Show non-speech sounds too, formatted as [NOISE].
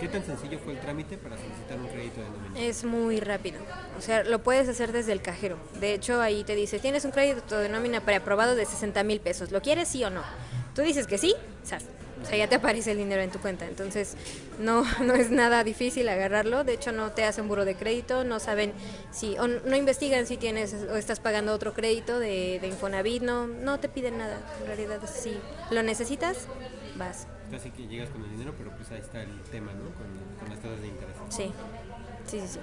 ¿Qué tan sencillo fue el trámite para solicitar un crédito de nómina? Es muy rápido. O sea, lo puedes hacer desde el cajero. De hecho, ahí te dice, tienes un crédito de nómina preaprobado de 60 mil pesos. ¿Lo quieres sí o no? Tú dices que sí, ¿sabes? O sea, ya te aparece el dinero en tu cuenta. Entonces, no, [LAUGHS] no es nada difícil agarrarlo. De hecho, no te hacen buro de crédito, no saben si, o no investigan si tienes o estás pagando otro crédito de, de Infonavit, no, no te piden nada. En realidad, si lo necesitas, vas. Casi que llegas con el dinero, pero pues ahí está el tema, ¿no? Con, con las tasas de interés. Sí, sí, sí, sí.